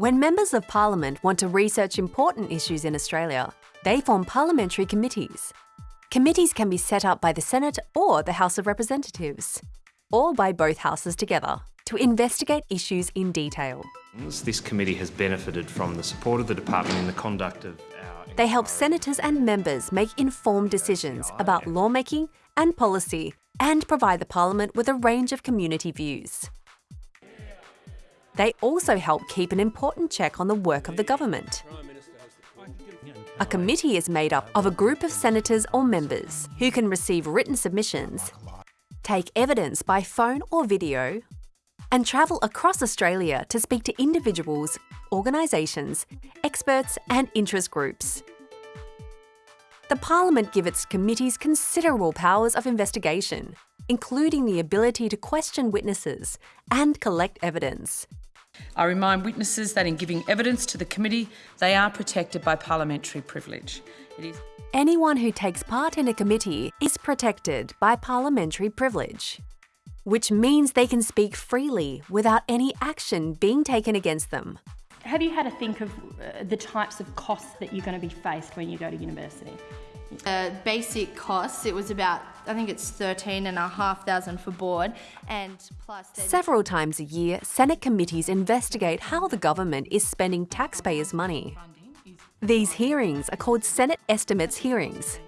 When members of parliament want to research important issues in Australia, they form parliamentary committees. Committees can be set up by the Senate or the House of Representatives, or by both houses together, to investigate issues in detail. This committee has benefited from the support of the department in the conduct of our... They help senators and members make informed decisions about lawmaking and policy and provide the parliament with a range of community views. They also help keep an important check on the work of the government. A committee is made up of a group of senators or members who can receive written submissions, take evidence by phone or video, and travel across Australia to speak to individuals, organisations, experts and interest groups. The Parliament give its committees considerable powers of investigation, including the ability to question witnesses and collect evidence. I remind witnesses that in giving evidence to the committee, they are protected by parliamentary privilege. It is Anyone who takes part in a committee is protected by parliamentary privilege, which means they can speak freely without any action being taken against them. Have you had a think of uh, the types of costs that you're going to be faced when you go to university? Uh, basic costs, it was about, I think it's 13 and a half thousand for board and plus... Several times a year, Senate committees investigate how the government is spending taxpayers' money. These hearings are called Senate Estimates hearings.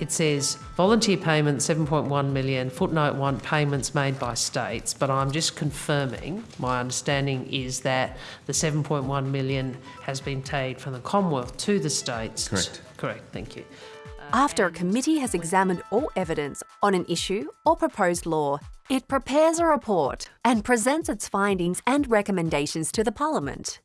It says volunteer payments 7.1 million, footnote 1 payments made by states, but I'm just confirming my understanding is that the 7.1 million has been paid from the Commonwealth to the states. Correct. Correct, thank you. After a committee has examined all evidence on an issue or proposed law, it prepares a report and presents its findings and recommendations to the Parliament.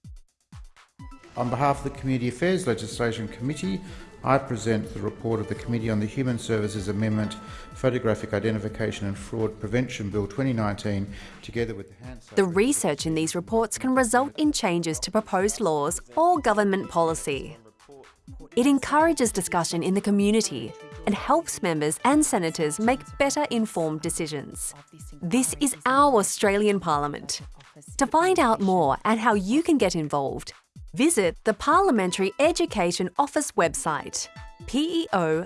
On behalf of the Community Affairs Legislation Committee, I present the report of the Committee on the Human Services Amendment, Photographic Identification and Fraud Prevention Bill 2019, together with the. The research in these reports can result in changes to proposed laws or government policy. It encourages discussion in the community and helps members and senators make better informed decisions. This is our Australian Parliament. To find out more and how you can get involved, visit the Parliamentary Education Office website, peo.gov.au.